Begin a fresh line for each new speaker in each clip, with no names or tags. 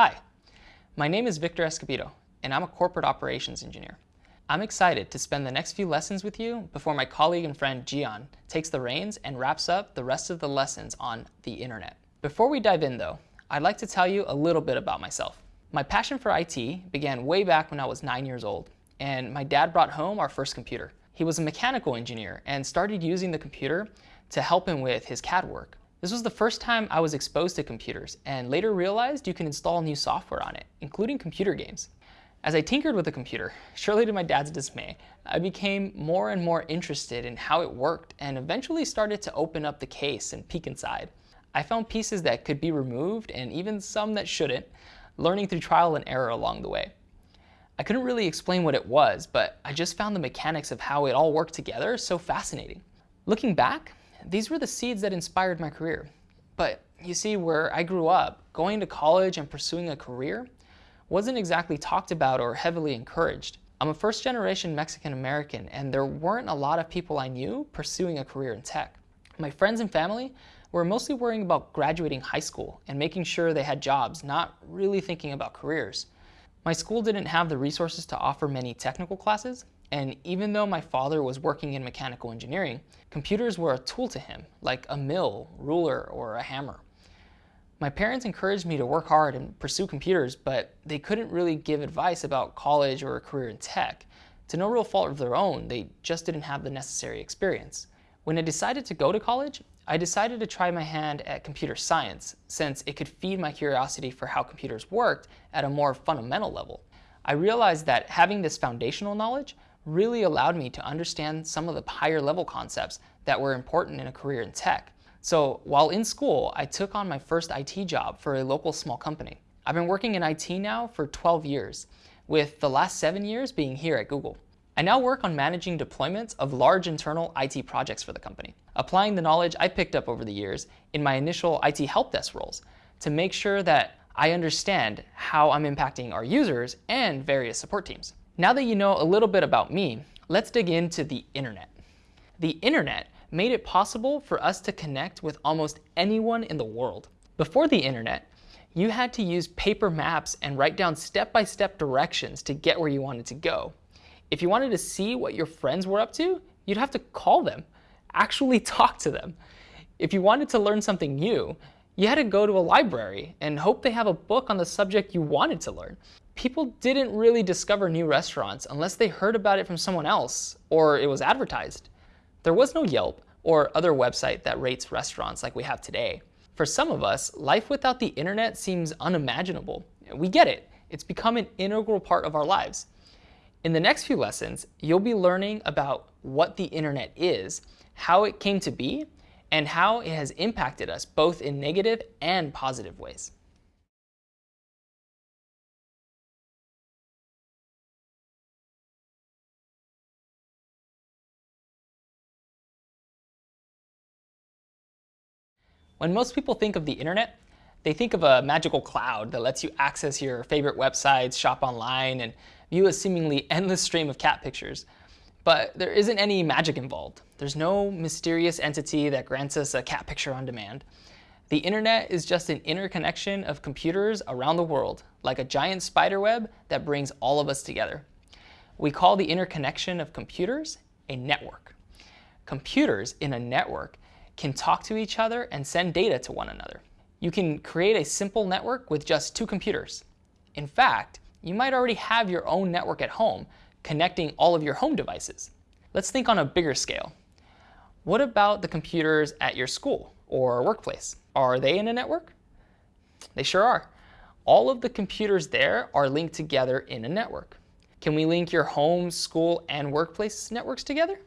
Hi, my name is Victor Escobedo, and I'm a corporate operations engineer. I'm excited to spend the next few lessons with you before my colleague and friend Gian takes the reins and wraps up the rest of the lessons on the internet. Before we dive in though, I'd like to tell you a little bit about myself. My passion for IT began way back when I was nine years old, and my dad brought home our first computer. He was a mechanical engineer and started using the computer to help him with his CAD work. This was the first time I was exposed to computers and later realized you can install new software on it, including computer games. As I tinkered with the computer, surely to my dad's dismay, I became more and more interested in how it worked and eventually started to open up the case and peek inside. I found pieces that could be removed and even some that shouldn't, learning through trial and error along the way. I couldn't really explain what it was, but I just found the mechanics of how it all worked together so fascinating. Looking back, these were the seeds that inspired my career. But you see, where I grew up, going to college and pursuing a career wasn't exactly talked about or heavily encouraged. I'm a first generation Mexican American and there weren't a lot of people I knew pursuing a career in tech. My friends and family were mostly worrying about graduating high school and making sure they had jobs, not really thinking about careers. My school didn't have the resources to offer many technical classes, and even though my father was working in mechanical engineering, computers were a tool to him, like a mill, ruler, or a hammer. My parents encouraged me to work hard and pursue computers, but they couldn't really give advice about college or a career in tech. To no real fault of their own, they just didn't have the necessary experience. When I decided to go to college, I decided to try my hand at computer science, since it could feed my curiosity for how computers worked at a more fundamental level. I realized that having this foundational knowledge really allowed me to understand some of the higher level concepts that were important in a career in tech. So while in school, I took on my first IT job for a local small company. I've been working in IT now for 12 years, with the last seven years being here at Google. I now work on managing deployments of large internal IT projects for the company, applying the knowledge I picked up over the years in my initial IT help desk roles to make sure that I understand how I'm impacting our users and various support teams. Now that you know a little bit about me, let's dig into the internet. The internet made it possible for us to connect with almost anyone in the world. Before the internet, you had to use paper maps and write down step-by-step -step directions to get where you wanted to go. If you wanted to see what your friends were up to, you'd have to call them, actually talk to them. If you wanted to learn something new, you had to go to a library and hope they have a book on the subject you wanted to learn people didn't really discover new restaurants unless they heard about it from someone else or it was advertised. There was no Yelp or other website that rates restaurants like we have today. For some of us, life without the internet seems unimaginable. We get it. It's become an integral part of our lives. In the next few lessons, you'll be learning about what the internet is, how it came to be, and how it has impacted us both in negative and positive ways. When most people think of the internet, they think of a magical cloud that lets you access your favorite websites, shop online, and view a seemingly endless stream of cat pictures. But there isn't any magic involved. There's no mysterious entity that grants us a cat picture on demand. The internet is just an interconnection of computers around the world, like a giant spider web that brings all of us together. We call the interconnection of computers a network. Computers in a network can talk to each other and send data to one another. You can create a simple network with just two computers. In fact, you might already have your own network at home, connecting all of your home devices. Let's think on a bigger scale. What about the computers at your school or workplace? Are they in a network? They sure are. All of the computers there are linked together in a network. Can we link your home, school, and workplace networks together?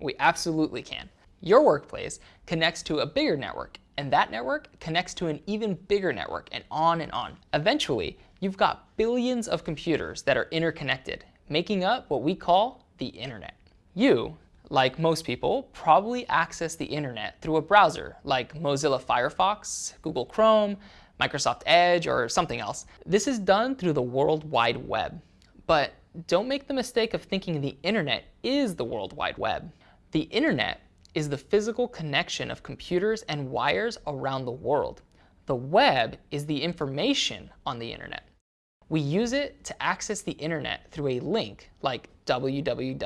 We absolutely can. Your workplace connects to a bigger network, and that network connects to an even bigger network, and on and on. Eventually, you've got billions of computers that are interconnected, making up what we call the internet. You, like most people, probably access the internet through a browser like Mozilla Firefox, Google Chrome, Microsoft Edge, or something else. This is done through the World Wide Web. But don't make the mistake of thinking the internet is the World Wide Web. The internet is the physical connection of computers and wires around the world. The web is the information on the internet. We use it to access the internet through a link like www.google.com.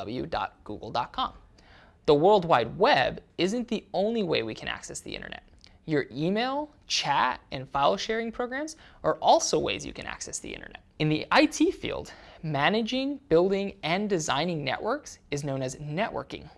The World Wide Web isn't the only way we can access the internet. Your email, chat, and file sharing programs are also ways you can access the internet. In the IT field, managing, building, and designing networks is known as networking.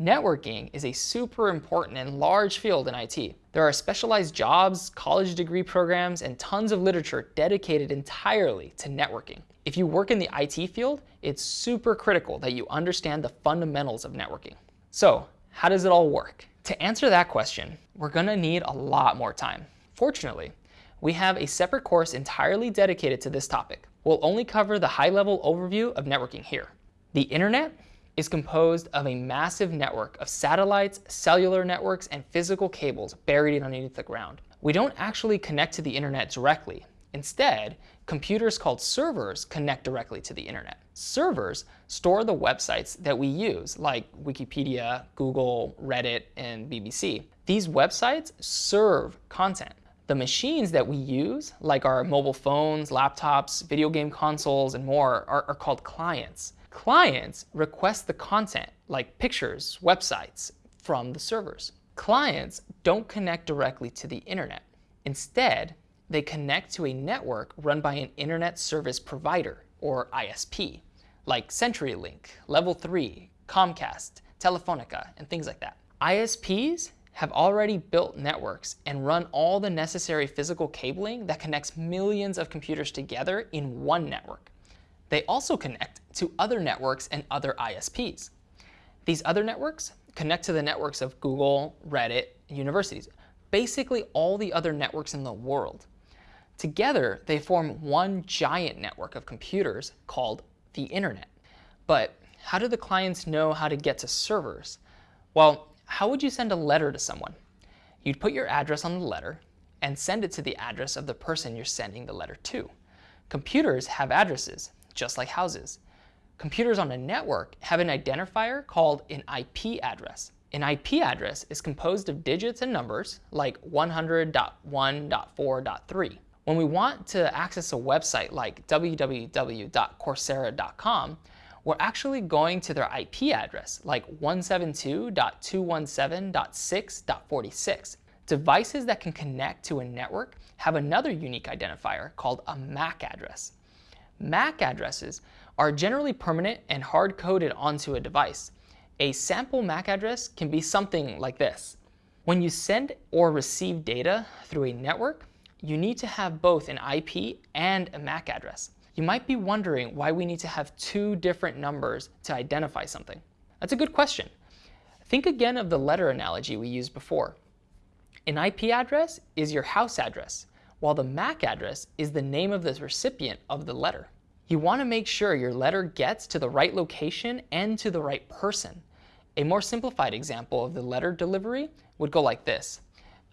Networking is a super important and large field in IT. There are specialized jobs, college degree programs, and tons of literature dedicated entirely to networking. If you work in the IT field, it's super critical that you understand the fundamentals of networking. So, how does it all work? To answer that question, we're gonna need a lot more time. Fortunately, we have a separate course entirely dedicated to this topic. We'll only cover the high-level overview of networking here. The internet is composed of a massive network of satellites, cellular networks, and physical cables buried underneath the ground. We don't actually connect to the internet directly. Instead, computers called servers connect directly to the internet. Servers store the websites that we use, like Wikipedia, Google, Reddit, and BBC. These websites serve content. The machines that we use, like our mobile phones, laptops, video game consoles, and more, are, are called clients. Clients request the content, like pictures, websites, from the servers. Clients don't connect directly to the internet. Instead, they connect to a network run by an internet service provider, or ISP, like CenturyLink, Level 3, Comcast, Telefonica, and things like that. ISPs have already built networks and run all the necessary physical cabling that connects millions of computers together in one network. They also connect to other networks and other ISPs. These other networks connect to the networks of Google, Reddit, universities, basically all the other networks in the world. Together, they form one giant network of computers called the internet. But how do the clients know how to get to servers? Well, how would you send a letter to someone? You'd put your address on the letter and send it to the address of the person you're sending the letter to. Computers have addresses, just like houses. Computers on a network have an identifier called an IP address. An IP address is composed of digits and numbers like 100.1.4.3. When we want to access a website like www.coursera.com, we're actually going to their IP address like 172.217.6.46. Devices that can connect to a network have another unique identifier called a MAC address. MAC addresses are generally permanent and hard-coded onto a device. A sample MAC address can be something like this. When you send or receive data through a network, you need to have both an IP and a MAC address. You might be wondering why we need to have two different numbers to identify something. That's a good question. Think again of the letter analogy we used before. An IP address is your house address, while the MAC address is the name of the recipient of the letter. You want to make sure your letter gets to the right location and to the right person. A more simplified example of the letter delivery would go like this.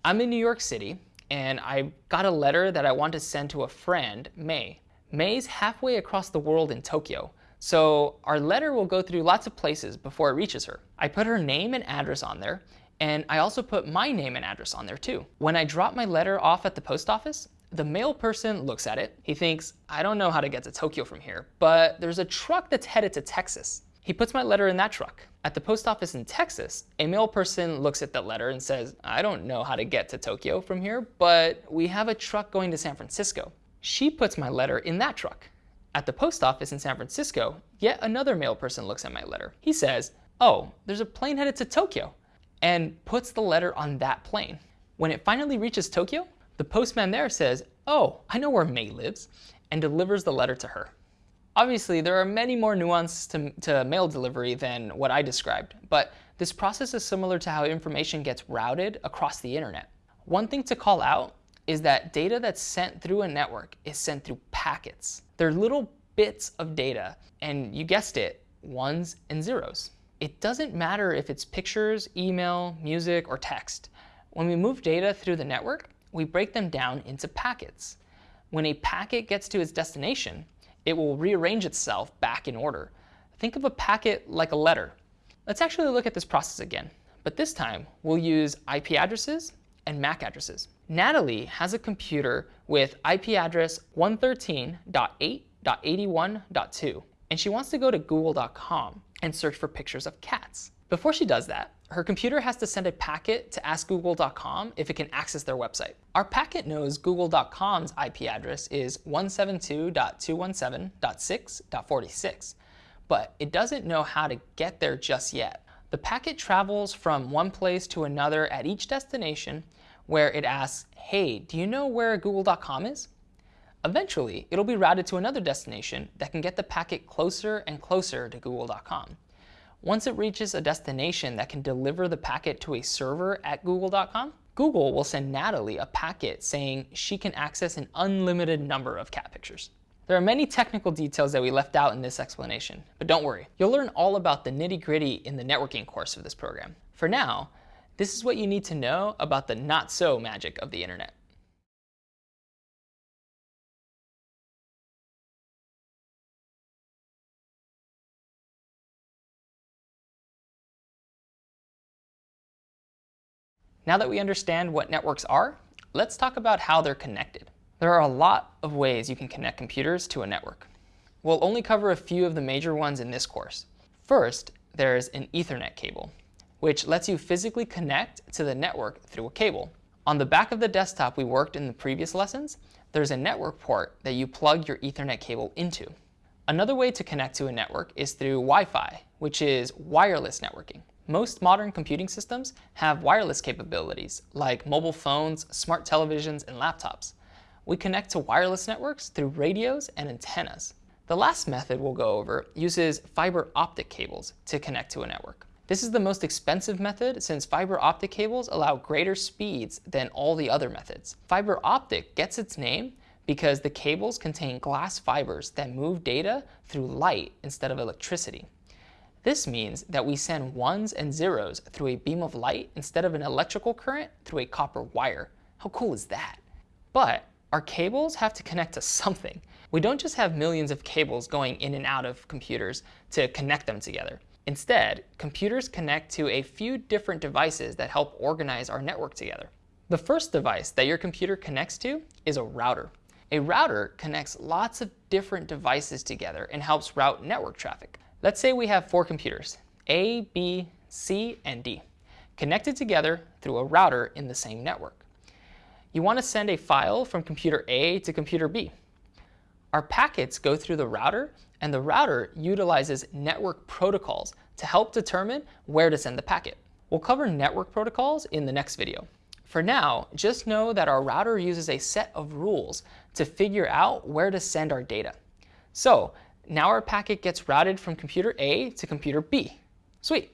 I'm in New York City, and I got a letter that I want to send to a friend, May. May's halfway across the world in Tokyo, so our letter will go through lots of places before it reaches her. I put her name and address on there, and I also put my name and address on there too. When I drop my letter off at the post office, the mail person looks at it. He thinks, I don't know how to get to Tokyo from here, but there's a truck that's headed to Texas. He puts my letter in that truck. At the post office in Texas, a mail person looks at that letter and says, I don't know how to get to Tokyo from here, but we have a truck going to San Francisco. She puts my letter in that truck. At the post office in San Francisco, yet another mail person looks at my letter. He says, oh, there's a plane headed to Tokyo, and puts the letter on that plane. When it finally reaches Tokyo, the postman there says, oh, I know where May lives, and delivers the letter to her. Obviously, there are many more nuances to, to, mail delivery than what I described, but this process is similar to how information gets routed across the internet. One thing to call out is that data that's sent through a network is sent through packets. They're little bits of data, and you guessed it, ones and zeros. It doesn't matter if it's pictures, email, music, or text. When we move data through the network, we break them down into packets. When a packet gets to its destination, it will rearrange itself back in order. Think of a packet like a letter. Let's actually look at this process again, but this time we'll use IP addresses and MAC addresses. Natalie has a computer with IP address 113.8.81.2, and she wants to go to google.com and search for pictures of cats. Before she does that, her computer has to send a packet to ask google.com if it can access their website. Our packet knows google.com's IP address is 172.217.6.46, but it doesn't know how to get there just yet. The packet travels from one place to another at each destination where it asks, hey, do you know where google.com is? Eventually, it'll be routed to another destination that can get the packet closer and closer to google.com. Once it reaches a destination that can deliver the packet to a server at google.com, Google will send Natalie a packet saying she can access an unlimited number of cat pictures. There are many technical details that we left out in this explanation, but don't worry, you'll learn all about the nitty gritty in the networking course of this program. For now, this is what you need to know about the not so magic of the internet. Now that we understand what networks are, let's talk about how they're connected. There are a lot of ways you can connect computers to a network. We'll only cover a few of the major ones in this course. First, there's an Ethernet cable, which lets you physically connect to the network through a cable. On the back of the desktop we worked in the previous lessons, there's a network port that you plug your Ethernet cable into. Another way to connect to a network is through Wi-Fi, which is wireless networking. Most modern computing systems have wireless capabilities, like mobile phones, smart televisions, and laptops. We connect to wireless networks through radios and antennas. The last method we'll go over uses fiber optic cables to connect to a network. This is the most expensive method since fiber optic cables allow greater speeds than all the other methods. Fiber optic gets its name because the cables contain glass fibers that move data through light instead of electricity. This means that we send ones and zeros through a beam of light instead of an electrical current through a copper wire. How cool is that? But our cables have to connect to something. We don't just have millions of cables going in and out of computers to connect them together. Instead, computers connect to a few different devices that help organize our network together. The first device that your computer connects to is a router. A router connects lots of different devices together and helps route network traffic. Let's say we have four computers, A, B, C, and D, connected together through a router in the same network. You want to send a file from computer A to computer B. Our packets go through the router, and the router utilizes network protocols to help determine where to send the packet. We'll cover network protocols in the next video. For now, just know that our router uses a set of rules to figure out where to send our data. So now our packet gets routed from computer A to computer B. Sweet.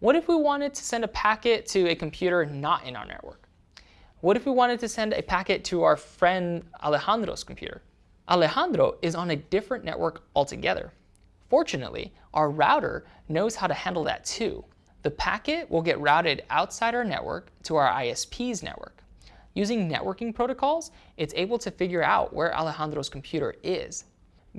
What if we wanted to send a packet to a computer not in our network? What if we wanted to send a packet to our friend Alejandro's computer? Alejandro is on a different network altogether. Fortunately, our router knows how to handle that too. The packet will get routed outside our network to our ISP's network. Using networking protocols, it's able to figure out where Alejandro's computer is.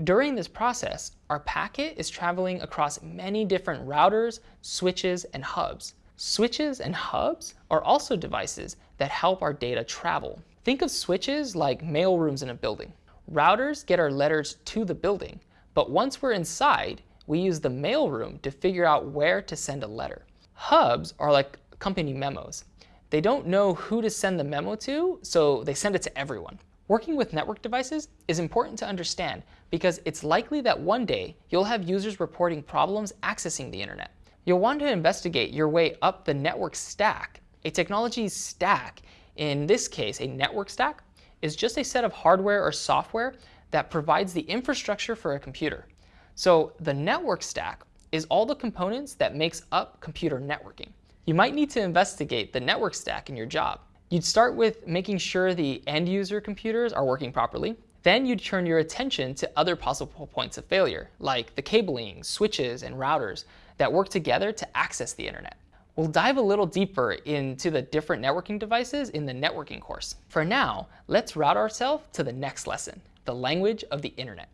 During this process, our packet is traveling across many different routers, switches, and hubs. Switches and hubs are also devices that help our data travel. Think of switches like mail rooms in a building. Routers get our letters to the building, but once we're inside, we use the mail room to figure out where to send a letter. Hubs are like company memos. They don't know who to send the memo to, so they send it to everyone. Working with network devices is important to understand because it's likely that one day you'll have users reporting problems accessing the internet. You'll want to investigate your way up the network stack. A technology stack, in this case a network stack, is just a set of hardware or software that provides the infrastructure for a computer. So the network stack is all the components that makes up computer networking. You might need to investigate the network stack in your job. You'd start with making sure the end user computers are working properly. Then you'd turn your attention to other possible points of failure, like the cabling, switches, and routers that work together to access the internet. We'll dive a little deeper into the different networking devices in the networking course. For now, let's route ourselves to the next lesson, the language of the internet.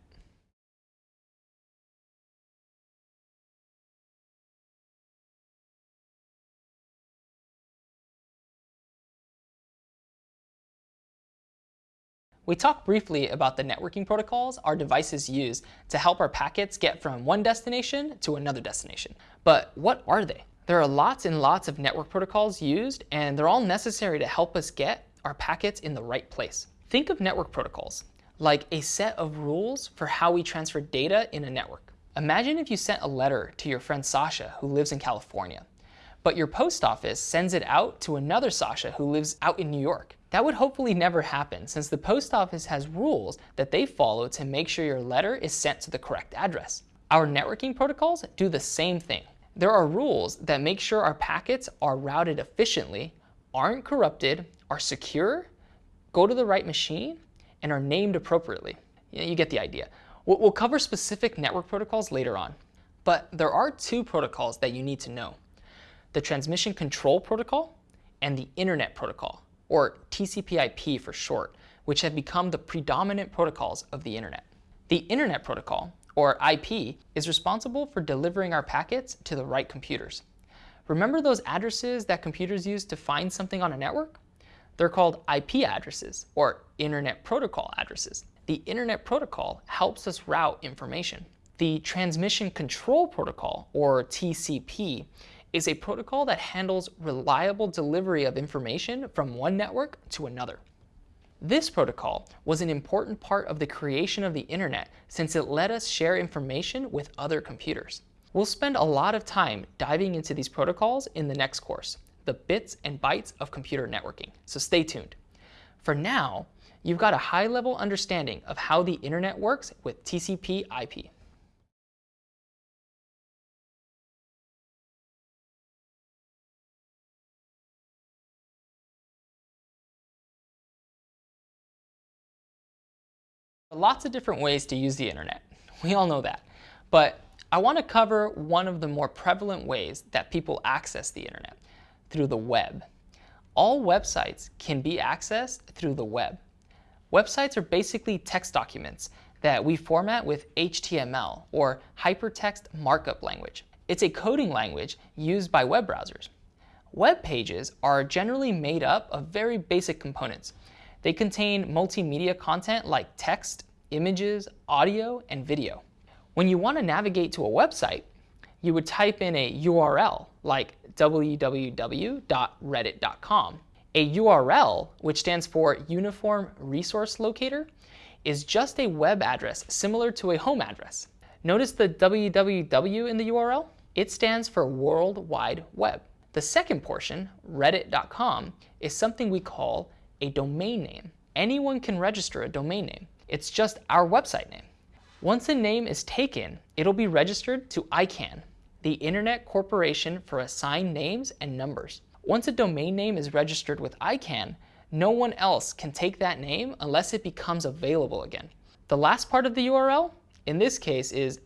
We talked briefly about the networking protocols our devices use to help our packets get from one destination to another destination. But what are they? There are lots and lots of network protocols used, and they're all necessary to help us get our packets in the right place. Think of network protocols like a set of rules for how we transfer data in a network. Imagine if you sent a letter to your friend Sasha who lives in California, but your post office sends it out to another Sasha who lives out in New York. That would hopefully never happen since the post office has rules that they follow to make sure your letter is sent to the correct address. Our networking protocols do the same thing. There are rules that make sure our packets are routed efficiently, aren't corrupted, are secure, go to the right machine, and are named appropriately. You get the idea. We'll cover specific network protocols later on, but there are two protocols that you need to know. The Transmission Control Protocol and the Internet Protocol or TCP/IP for short, which have become the predominant protocols of the internet. The Internet Protocol, or IP, is responsible for delivering our packets to the right computers. Remember those addresses that computers use to find something on a network? They're called IP addresses, or Internet Protocol addresses. The Internet Protocol helps us route information. The Transmission Control Protocol, or TCP, is a protocol that handles reliable delivery of information from one network to another. This protocol was an important part of the creation of the internet since it let us share information with other computers. We'll spend a lot of time diving into these protocols in the next course, the bits and bytes of computer networking, so stay tuned. For now, you've got a high-level understanding of how the internet works with TCP IP. Lots of different ways to use the internet. We all know that. But I want to cover one of the more prevalent ways that people access the internet, through the web. All websites can be accessed through the web. Websites are basically text documents that we format with HTML, or Hypertext Markup Language. It's a coding language used by web browsers. Web pages are generally made up of very basic components, they contain multimedia content like text, images, audio, and video. When you want to navigate to a website, you would type in a URL like www.reddit.com. A URL, which stands for Uniform Resource Locator, is just a web address similar to a home address. Notice the www in the URL? It stands for World Wide Web. The second portion, reddit.com, is something we call a domain name. Anyone can register a domain name. It's just our website name. Once a name is taken, it'll be registered to ICANN, the Internet Corporation for Assigned Names and Numbers. Once a domain name is registered with ICANN, no one else can take that name unless it becomes available again. The last part of the URL, in this case, is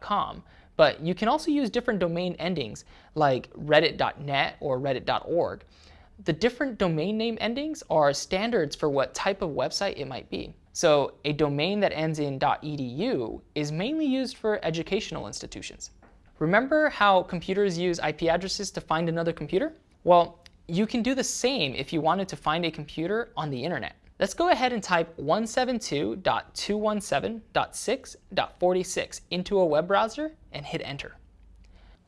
.com, but you can also use different domain endings like reddit.net or reddit.org the different domain name endings are standards for what type of website it might be. So a domain that ends in .edu is mainly used for educational institutions. Remember how computers use IP addresses to find another computer? Well, you can do the same if you wanted to find a computer on the internet. Let's go ahead and type 172.217.6.46 into a web browser and hit enter.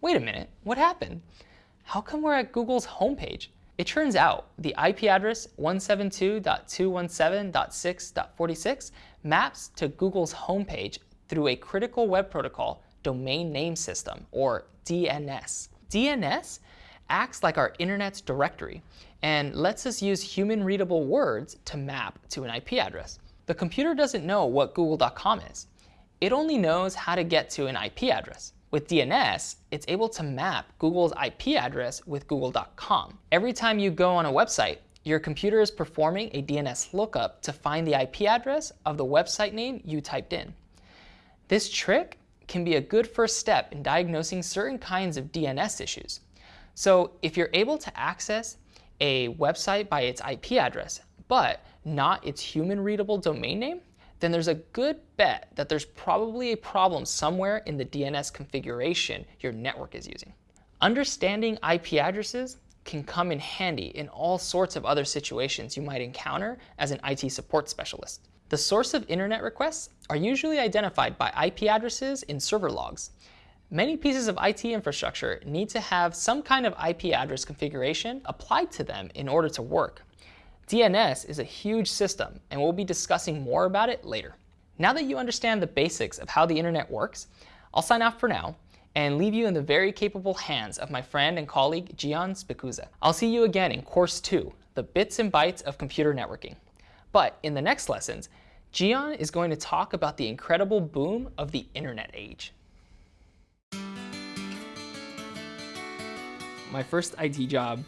Wait a minute, what happened? How come we're at Google's homepage? It turns out the IP address 172.217.6.46 maps to Google's homepage through a critical web protocol domain name system, or DNS. DNS acts like our internet's directory and lets us use human-readable words to map to an IP address. The computer doesn't know what google.com is. It only knows how to get to an IP address. With DNS, it's able to map Google's IP address with google.com. Every time you go on a website, your computer is performing a DNS lookup to find the IP address of the website name you typed in. This trick can be a good first step in diagnosing certain kinds of DNS issues. So if you're able to access a website by its IP address, but not its human-readable domain name, then there's a good bet that there's probably a problem somewhere in the DNS configuration your network is using. Understanding IP addresses can come in handy in all sorts of other situations you might encounter as an IT support specialist. The source of internet requests are usually identified by IP addresses in server logs. Many pieces of IT infrastructure need to have some kind of IP address configuration applied to them in order to work. DNS is a huge system, and we'll be discussing more about it later. Now that you understand the basics of how the internet works, I'll sign off for now and leave you in the very capable hands of my friend and colleague Gian Spicuzza. I'll see you again in Course 2, the bits and bytes of computer networking. But in the next lessons, Gian is going to talk about the incredible boom of the internet age. My first IT job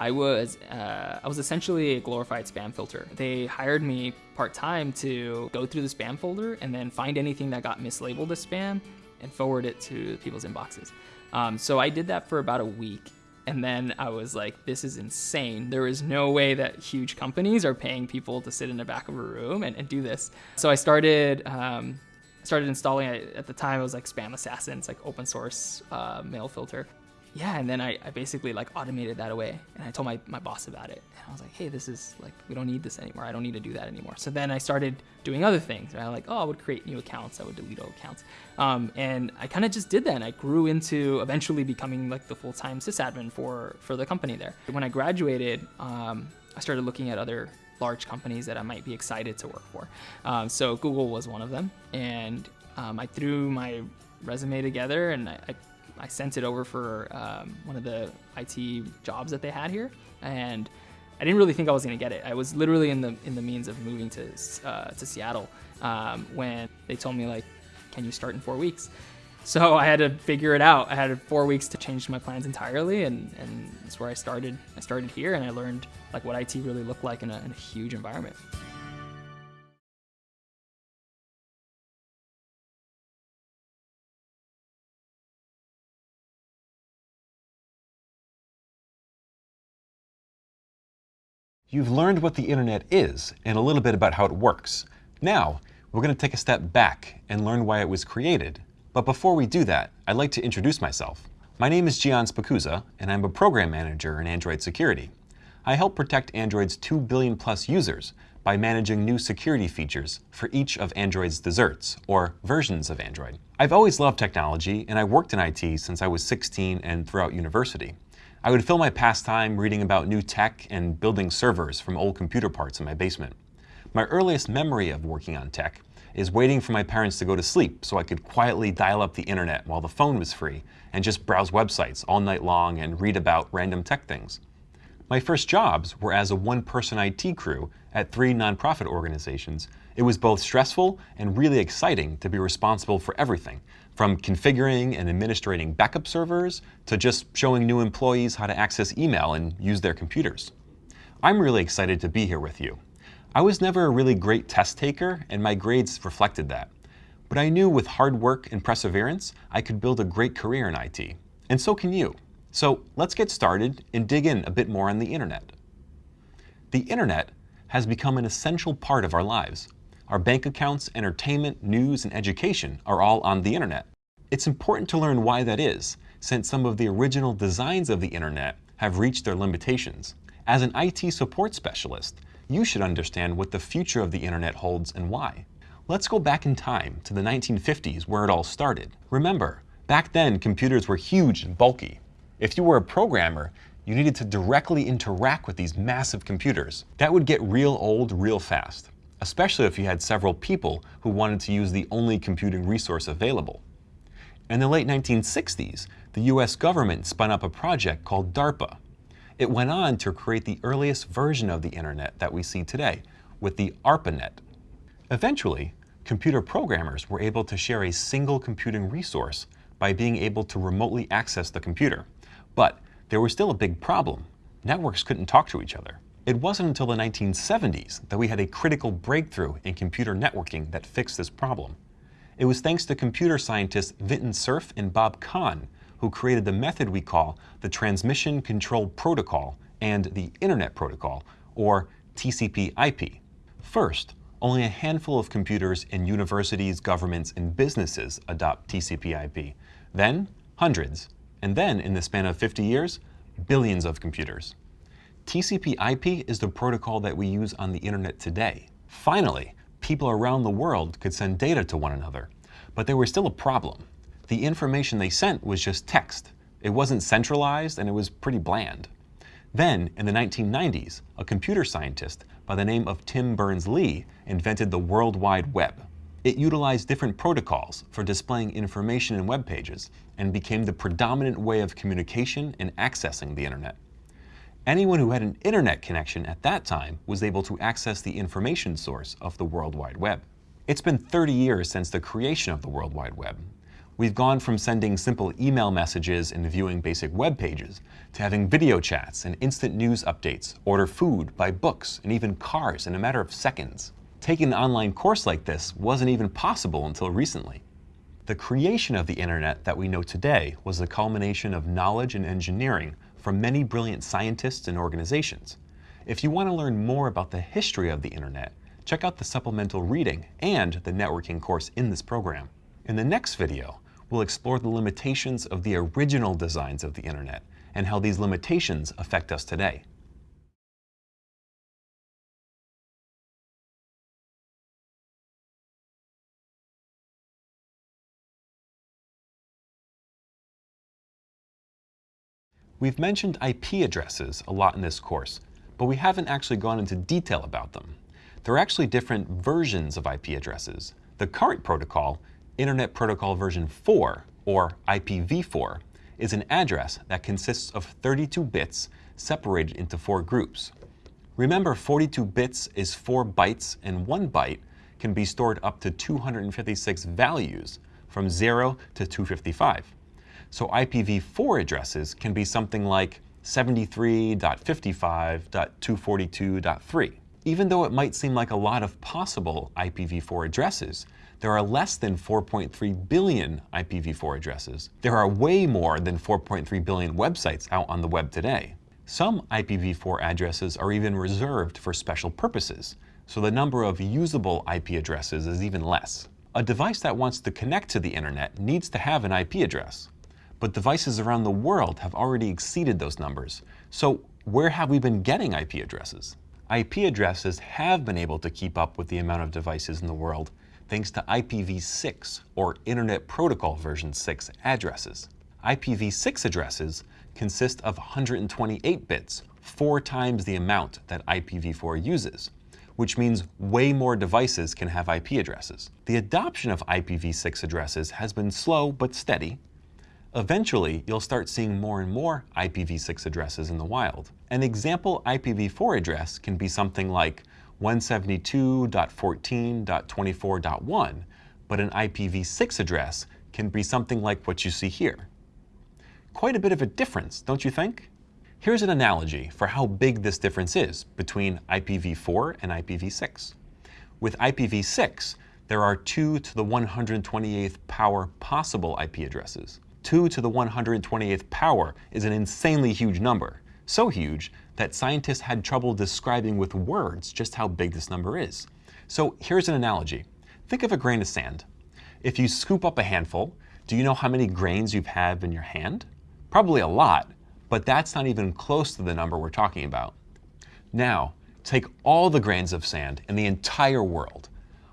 I was uh, I was essentially a glorified spam filter. They hired me part-time to go through the spam folder and then find anything that got mislabeled as spam and forward it to people's inboxes. Um, so I did that for about a week. And then I was like, this is insane. There is no way that huge companies are paying people to sit in the back of a room and, and do this. So I started um, started installing it. At the time, it was like Spam Assassin. It's like open source uh, mail filter yeah, and then I, I basically like automated that away and I told my, my boss about it. And I was like, hey, this is like, we don't need this anymore. I don't need to do that anymore. So then I started doing other things. I like, oh, I would create new accounts. I would delete old accounts. Um, and I kind of just did that. And I grew into eventually becoming like the full-time sysadmin for, for the company there. When I graduated, um, I started looking at other large companies that I might be excited to work for. Um, so Google was one of them. And um, I threw my resume together and I, I I sent it over for um, one of the IT jobs that they had here, and I didn't really think I was gonna get it. I was literally in the in the means of moving to uh, to Seattle um, when they told me like, "Can you start in four weeks?" So I had to figure it out. I had four weeks to change my plans entirely, and, and that's where I started. I started here, and I learned like what IT really looked like in a, in a huge environment.
You've learned what the internet is and a little bit about how it works. Now, we're going to take a step back and learn why it was created. But before we do that, I'd like to introduce myself. My name is Gian Spicuzza, and I'm a program manager in Android security. I help protect Android's 2 billion plus users by managing new security features for each of Android's desserts, or versions of Android. I've always loved technology, and I worked in IT since I was 16 and throughout university. I would fill my pastime reading about new tech and building servers from old computer parts in my basement. My earliest memory of working on tech is waiting for my parents to go to sleep so I could quietly dial up the internet while the phone was free and just browse websites all night long and read about random tech things. My first jobs were as a one-person IT crew at three nonprofit organizations. It was both stressful and really exciting to be responsible for everything, from configuring and administrating backup servers to just showing new employees how to access email and use their computers. I'm really excited to be here with you. I was never a really great test taker, and my grades reflected that. But I knew with hard work and perseverance, I could build a great career in IT. And so can you. So let's get started and dig in a bit more on the internet. The internet has become an essential part of our lives. Our bank accounts, entertainment, news, and education are all on the internet. It's important to learn why that is, since some of the original designs of the internet have reached their limitations. As an IT support specialist, you should understand what the future of the internet holds and why. Let's go back in time to the 1950s where it all started. Remember, back then computers were huge and bulky. If you were a programmer, you needed to directly interact with these massive computers. That would get real old real fast especially if you had several people who wanted to use the only computing resource available. In the late 1960s, the US government spun up a project called DARPA. It went on to create the earliest version of the internet that we see today, with the ARPANET. Eventually, computer programmers were able to share a single computing resource by being able to remotely access the computer. But there was still a big problem. Networks couldn't talk to each other. It wasn't until the 1970s that we had a critical breakthrough in computer networking that fixed this problem. It was thanks to computer scientists Vinton Cerf and Bob Kahn who created the method we call the Transmission Control Protocol and the Internet Protocol, or TCP/IP. First, only a handful of computers in universities, governments, and businesses adopt TCP/IP. Then, hundreds. And then, in the span of 50 years, billions of computers. TCP IP is the protocol that we use on the internet today. Finally, People around the world could send data to one another, but there was still a problem. The information they sent was just text. It wasn't centralized and it was pretty bland. Then, in the 1990s, a computer scientist by the name of Tim Berners-Lee invented the World Wide Web. It utilized different protocols for displaying information in web pages and became the predominant way of communication and accessing the internet. Anyone who had an internet connection at that time was able to access the information source of the World Wide Web. It's been 30 years since the creation of the World Wide Web. We've gone from sending simple email messages and viewing basic web pages to having video chats and instant news updates, order food, buy books, and even cars in a matter of seconds. Taking an online course like this wasn't even possible until recently. The creation of the internet that we know today was the culmination of knowledge and engineering from many brilliant scientists and organizations. If you want to learn more about the history of the internet, check out the supplemental reading and the networking course in this program. In the next video, we'll explore the limitations of the original designs of the internet and how these limitations affect us today. We've mentioned IP addresses a lot in this course, but we haven't actually gone into detail about them. There are actually different versions of IP addresses. The current protocol, Internet Protocol version 4, or IPv4, is an address that consists of 32 bits separated into four groups. Remember, 42 bits is 4 bytes, and 1 byte can be stored up to 256 values from 0 to 255. So IPv4 addresses can be something like 73.55.242.3. Even though it might seem like a lot of possible IPv4 addresses, there are less than 4.3 billion IPv4 addresses. There are way more than 4.3 billion websites out on the web today. Some IPv4 addresses are even reserved for special purposes, so the number of usable IP addresses is even less. A device that wants to connect to the internet needs to have an IP address but devices around the world have already exceeded those numbers. So where have we been getting IP addresses? IP addresses have been able to keep up with the amount of devices in the world thanks to IPv6 or Internet Protocol version 6 addresses. IPv6 addresses consist of 128 bits, four times the amount that IPv4 uses, which means way more devices can have IP addresses. The adoption of IPv6 addresses has been slow but steady, Eventually, you'll start seeing more and more IPv6 addresses in the wild. An example IPv4 address can be something like 172.14.24.1, but an IPv6 address can be something like what you see here. Quite a bit of a difference, don't you think? Here's an analogy for how big this difference is between IPv4 and IPv6. With IPv6, there are 2 to the 128th power possible IP addresses. 2 to the 128th power is an insanely huge number. So huge that scientists had trouble describing with words just how big this number is. So here's an analogy. Think of a grain of sand. If you scoop up a handful, do you know how many grains you have in your hand? Probably a lot, but that's not even close to the number we're talking about. Now, take all the grains of sand in the entire world,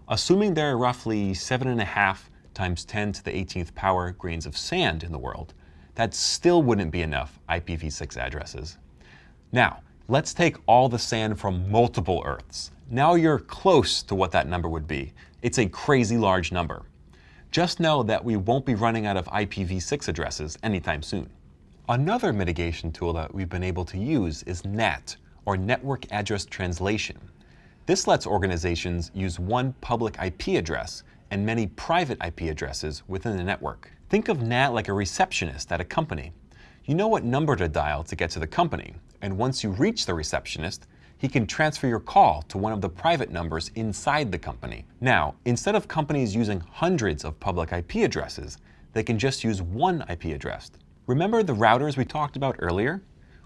assuming there are roughly seven and a half times 10 to the 18th power grains of sand in the world, that still wouldn't be enough IPv6 addresses. Now, let's take all the sand from multiple Earths. Now you're close to what that number would be. It's a crazy large number. Just know that we won't be running out of IPv6 addresses anytime soon. Another mitigation tool that we've been able to use is NAT, or Network Address Translation. This lets organizations use one public IP address and many private IP addresses within the network. Think of NAT like a receptionist at a company. You know what number to dial to get to the company, and once you reach the receptionist, he can transfer your call to one of the private numbers inside the company. Now, instead of companies using hundreds of public IP addresses, they can just use one IP address. Remember the routers we talked about earlier?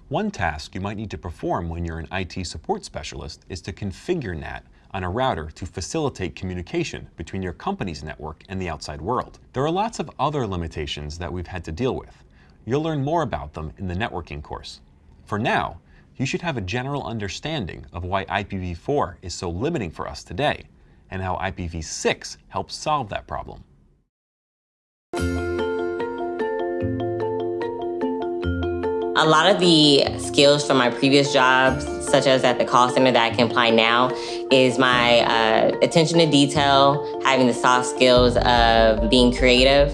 One task you might need to perform when you're an IT support specialist is to configure NAT on a router to facilitate communication between your company's network and the outside world. There are lots of other limitations that we've had to deal with. You'll learn more about them in the networking course. For now, you should have a general understanding of why IPv4 is so limiting for us today, and how IPv6 helps solve that problem.
A lot of the skills from my previous jobs, such as at the call center that I can apply now, is my uh, attention to detail, having the soft skills of being creative,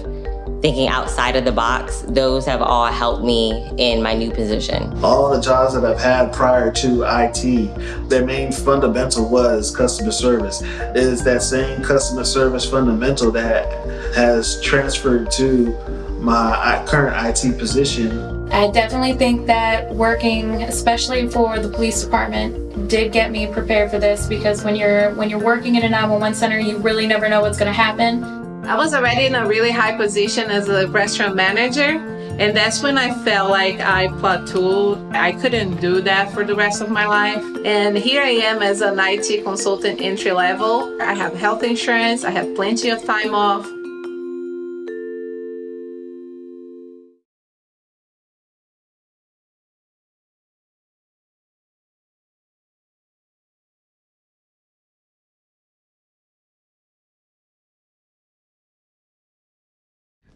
thinking outside of the box. Those have all helped me in my new position.
All the jobs that I've had prior to IT, their main fundamental was customer service. It is that same customer service fundamental that has transferred to my current IT position
I definitely think that working, especially for the police department, did get me prepared for this because when you're when you're working in a 911 center, you really never know what's going to happen.
I was already in a really high position as a restaurant manager, and that's when I felt like I plateaued. I couldn't do that for the rest of my life. And here I am as an IT consultant entry level. I have health insurance, I have plenty of time off.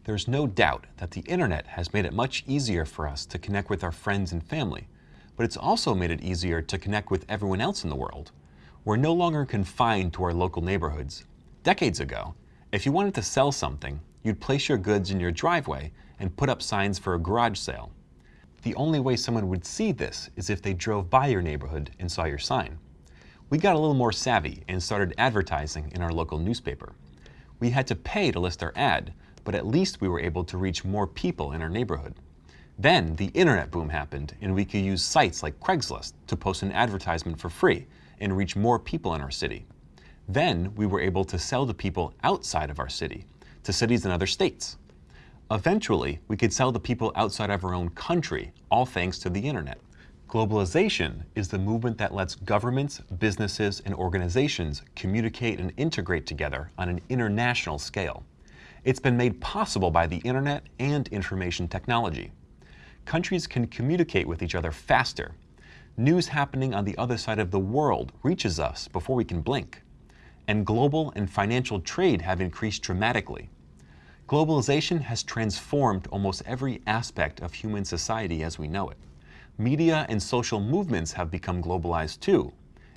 There's no doubt that the internet has made it much easier for us to connect with our friends and family, but it's also made it easier to connect with everyone else in the world. We're no longer confined to our local neighborhoods. Decades ago, if you wanted to sell something, you'd place your goods in your driveway and put up signs for a garage sale. The only way someone would see this is if they drove by your neighborhood and saw your sign. We got a little more savvy and started advertising in our local newspaper. We had to pay to list our ad, but at least we were able to reach more people in our neighborhood. Then the internet boom happened and we could use sites like Craigslist to post an advertisement for free and reach more people in our city. Then we were able to sell to people outside of our city, to cities in other states. Eventually, we could sell to people outside of our own country, all thanks to the internet. Globalization is the movement that lets governments, businesses, and organizations communicate and integrate together on an international scale. It's been made possible by the internet and information technology. Countries can communicate with each other faster. News happening on the other side of the world reaches us before we can blink. And global and financial trade have increased dramatically. Globalization has transformed almost every aspect of human society as we know it. Media and social movements have become globalized too.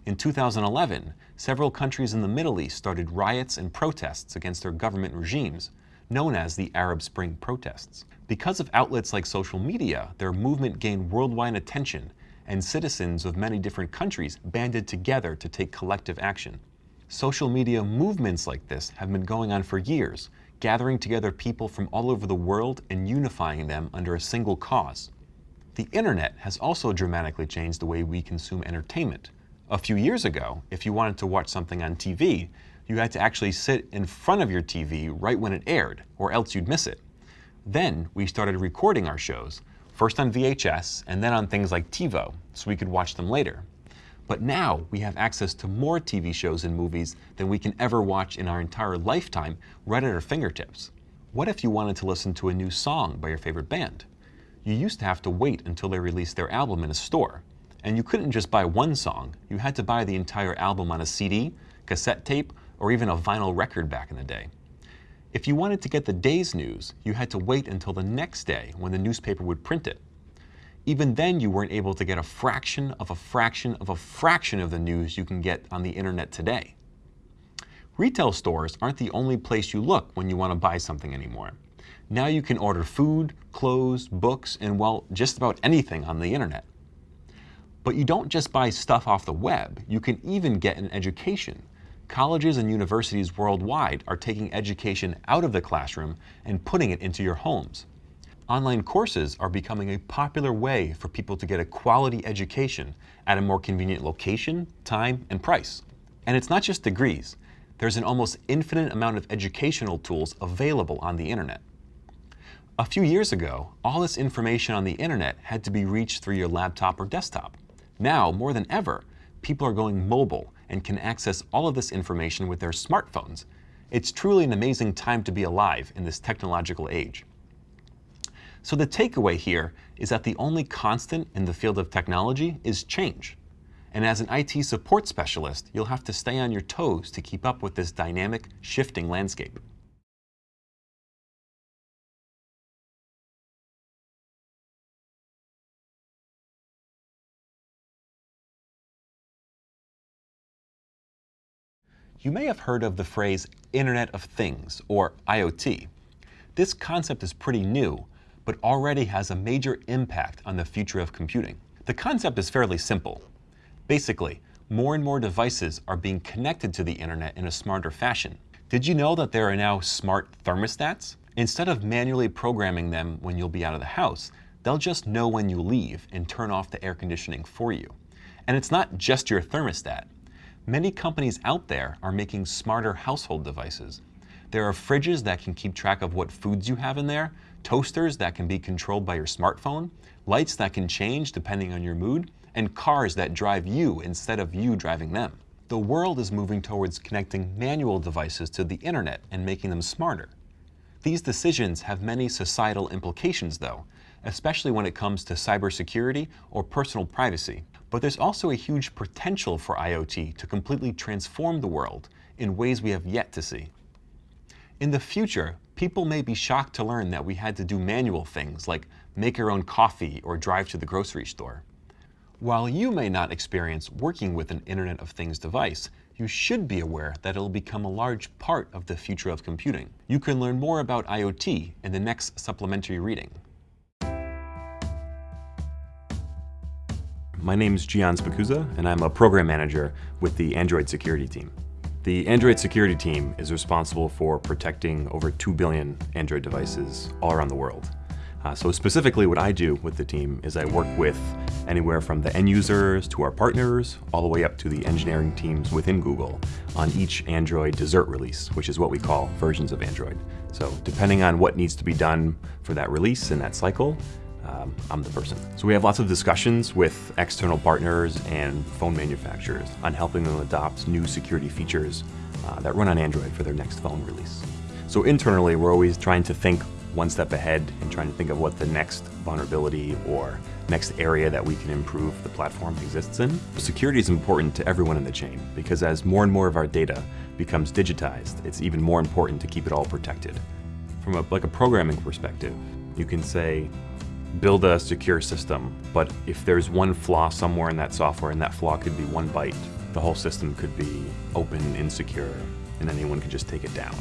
In 2011, several countries in the Middle East started riots and protests against their government regimes, known as the Arab Spring protests. Because of outlets like social media, their movement gained worldwide attention, and citizens of many different countries banded together to take collective action. Social media movements like this have been going on for years, gathering together people from all over the world and unifying them under a single cause. The internet has also dramatically changed the way we consume entertainment. A few years ago, if you wanted to watch something on TV, you had to actually sit in front of your TV right when it aired, or else you'd miss it. Then we started recording our shows, first on VHS and then on things like TiVo, so we could watch them later. But now we have access to more TV shows and movies than we can ever watch in our entire lifetime right at our fingertips. What if you wanted to listen to a new song by your favorite band? You used to have to wait until they released their album in a store. And you couldn't just buy one song, you had to buy the entire album on a CD, cassette tape, or even a vinyl record back in the day. If you wanted to get the day's news, you had to wait until the next day when the newspaper would print it. Even then, you weren't able to get a fraction of a fraction of a fraction of the news you can get on the internet today. Retail stores aren't the only place you look when you want to buy something anymore. Now you can order food, clothes, books, and well, just about anything on the internet. But you don't just buy stuff off the web, you can even get an education colleges and universities worldwide are taking education out of the classroom and putting it into your homes. Online courses are becoming a popular way for people to get a quality education at a more convenient location, time, and price. And it's not just degrees. There's an almost infinite amount of educational tools available on the internet. A few years ago, all this information on the internet had to be reached through your laptop or desktop. Now, more than ever, people are going mobile and can access all of this information with their smartphones. It's truly an amazing time to be alive in this technological age. So the takeaway here is that the only constant in the field of technology is change. And as an IT support specialist, you'll have to stay on your toes to keep up with this dynamic, shifting landscape. You may have heard of the phrase Internet of Things, or IoT. This concept is pretty new, but already has a major impact on the future of computing. The concept is fairly simple. Basically, more and more devices are being connected to the internet in a smarter fashion. Did you know that there are now smart thermostats? Instead of manually programming them when you'll be out of the house, they'll just know when you leave and turn off the air conditioning for you. And it's not just your thermostat. Many companies out there are making smarter household devices. There are fridges that can keep track of what foods you have in there, toasters that can be controlled by your smartphone, lights that can change depending on your mood, and cars that drive you instead of you driving them. The world is moving towards connecting manual devices to the internet and making them smarter. These decisions have many societal implications though, especially when it comes to cybersecurity or personal privacy. But there's also a huge potential for IoT to completely transform the world in ways we have yet to see. In the future, people may be shocked to learn that we had to do manual things like make our own coffee or drive to the grocery store. While you may not experience working with an Internet of Things device, you should be aware that it will become a large part of the future of computing. You can learn more about IoT in the next supplementary reading. My name is Gian Spicuzza, and I'm a program manager with the Android security team. The Android security team is responsible for protecting over 2 billion Android devices all around the world. Uh, so specifically what I do with the team is I work with anywhere from the end users to our partners, all the way up to the engineering teams within Google on each Android dessert release, which is what we call versions of Android. So depending on what needs to be done for that release in that cycle, um, I'm the person. So we have lots of discussions with external partners and phone manufacturers on helping them adopt new security features uh, that run on Android for their next phone release. So internally, we're always trying to think one step ahead and trying to think of what the next vulnerability or next area that we can improve the platform exists in. Security is important to everyone in the chain because as more and more of our data becomes digitized, it's even more important to keep it all protected. From a, like a programming perspective, you can say, build a secure system, but if there's one flaw somewhere in that software and that flaw could be one byte, the whole system could be open, insecure, and anyone could just take it down.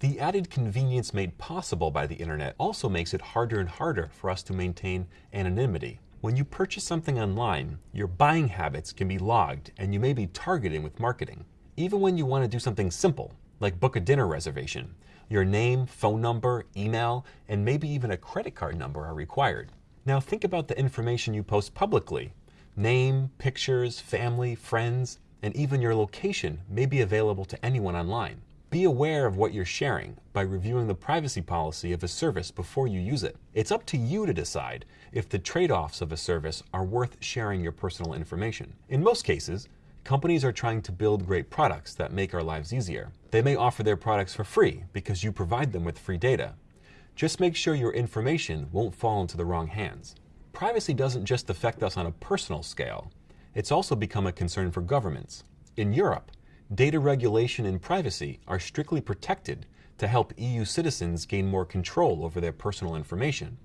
The added convenience made possible by the internet also makes it harder and harder for us to maintain anonymity. When you purchase something online, your buying habits can be logged and you may be targeted with marketing. Even when you want to do something simple, like book a dinner reservation, your name, phone number, email, and maybe even a credit card number are required. Now think about the information you post publicly. Name, pictures, family, friends, and even your location may be available to anyone online. Be aware of what you're sharing by reviewing the privacy policy of a service before you use it. It's up to you to decide if the trade-offs of a service are worth sharing your personal information. In most cases, companies are trying to build great products that make our lives easier. They may offer their products for free because you provide them with free data. Just make sure your information won't fall into the wrong hands. Privacy doesn't just affect us on a personal scale. It's also become a concern for governments. In Europe, data regulation and privacy are strictly protected to help EU citizens gain more control over their personal information.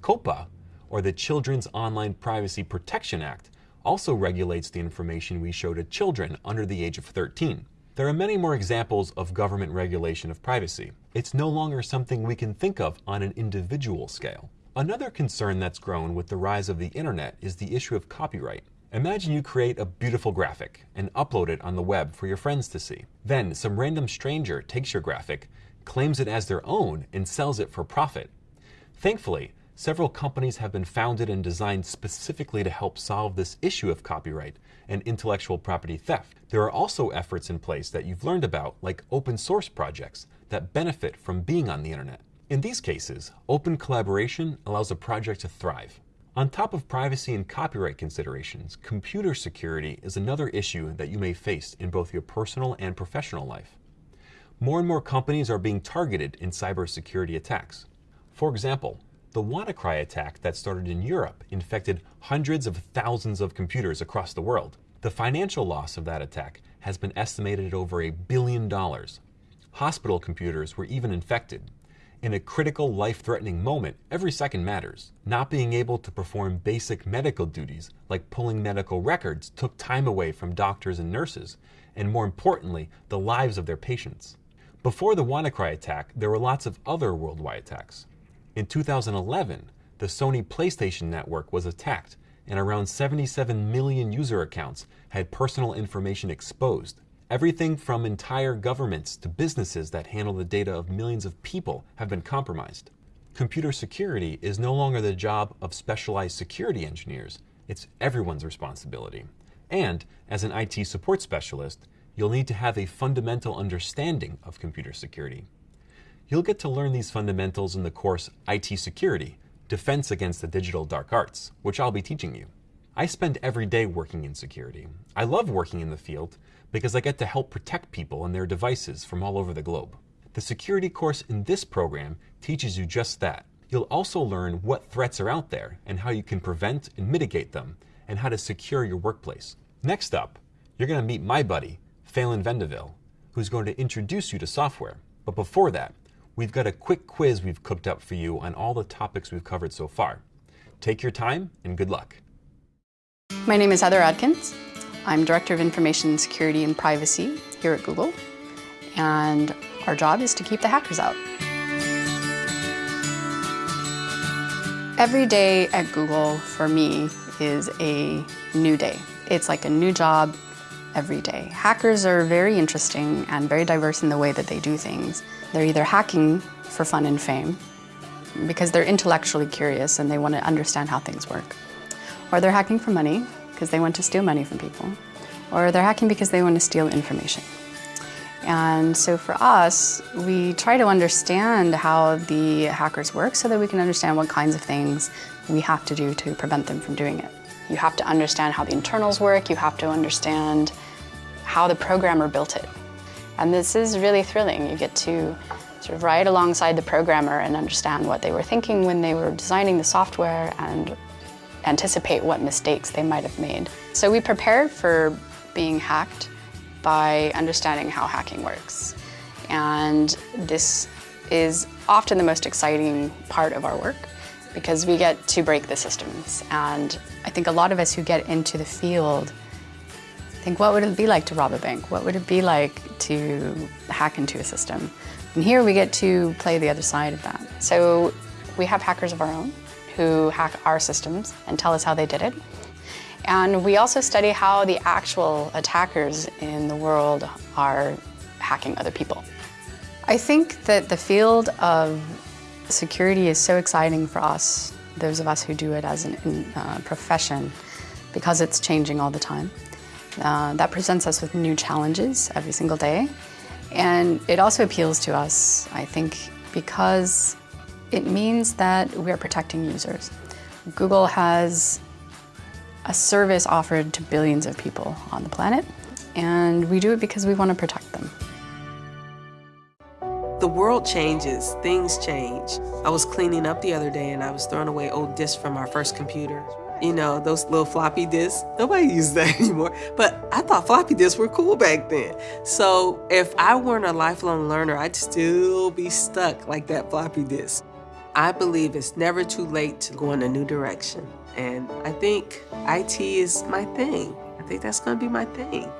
COPPA, or the Children's Online Privacy Protection Act, also regulates the information we show to children under the age of 13. There are many more examples of government regulation of privacy. It's no longer something we can think of on an individual scale. Another concern that's grown with the rise of the internet is the issue of copyright. Imagine you create a beautiful graphic and upload it on the web for your friends to see. Then some random stranger takes your graphic, claims it as their own, and sells it for profit. Thankfully, several companies have been founded and designed specifically to help solve this issue of copyright and intellectual property theft. There are also efforts in place that you've learned about, like open source projects that benefit from being on the internet. In these cases, open collaboration allows a project to thrive. On top of privacy and copyright considerations, computer security is another issue that you may face in both your personal and professional life. More and more companies are being targeted in cybersecurity attacks. For example, the WannaCry attack that started in Europe infected hundreds of thousands of computers across the world. The financial loss of that attack has been estimated at over a billion dollars. Hospital computers were even infected, in a critical life-threatening moment, every second matters. Not being able to perform basic medical duties, like pulling medical records, took time away from doctors and nurses, and more importantly, the lives of their patients. Before the WannaCry attack, there were lots of other worldwide attacks. In 2011, the Sony PlayStation Network was attacked, and around 77 million user accounts had personal information exposed. Everything from entire governments to businesses that handle the data of millions of people have been compromised. Computer security is no longer the job of specialized security engineers, it's everyone's responsibility. And as an IT support specialist, you'll need to have a fundamental understanding of computer security. You'll get to learn these fundamentals in the course IT Security, Defense Against the Digital Dark Arts, which I'll be teaching you. I spend every day working in security. I love working in the field because I get to help protect people and their devices from all over the globe. The security course in this program teaches you just that. You'll also learn what threats are out there and how you can prevent and mitigate them, and how to secure your workplace. Next up, you're going to meet my buddy, Phelan Vendeville, who's going to introduce you to software. But before that, we've got a quick quiz we've cooked up for you on all the topics we've covered so far. Take your time and good luck.
My name is Heather Adkins. I'm Director of Information Security and Privacy here at Google, and our job is to keep the hackers out. Every day at Google, for me, is a new day. It's like a new job every day. Hackers are very interesting and very diverse in the way that they do things. They're either hacking for fun and fame, because they're intellectually curious and they want to understand how things work. Or they're hacking for money, because they want to steal money from people, or they're hacking because they want to steal information. And so for us, we try to understand how the hackers work so that we can understand what kinds of things we have to do to prevent them from doing it. You have to understand how the internals work, you have to understand how the programmer built it. And this is really thrilling. You get to sort of ride alongside the programmer and understand what they were thinking when they were designing the software and anticipate what mistakes they might have made. So we prepared for being hacked by understanding how hacking works. And this is often the most exciting part of our work because we get to break the systems. And I think a lot of us who get into the field think, what would it be like to rob a bank? What would it be like to hack into a system? And here we get to play the other side of that. So we have hackers of our own who hack our systems and tell us how they did it. And we also study how the actual attackers in the world are hacking other people. I think that the field of security is so exciting for us, those of us who do it as a uh, profession, because it's changing all the time. Uh, that presents us with new challenges every single day. And it also appeals to us, I think, because it means that we are protecting users. Google has a service offered to billions of people on the planet, and we do it because we want to protect them.
The world changes, things change. I was cleaning up the other day and I was throwing away old disks from our first computer. You know, those little floppy disks. Nobody uses that anymore. But I thought floppy disks were cool back then. So if I weren't a lifelong learner, I'd still be stuck like that floppy disk. I believe it's never too late to go in a new direction. And I think IT is my thing. I think that's going to be my thing.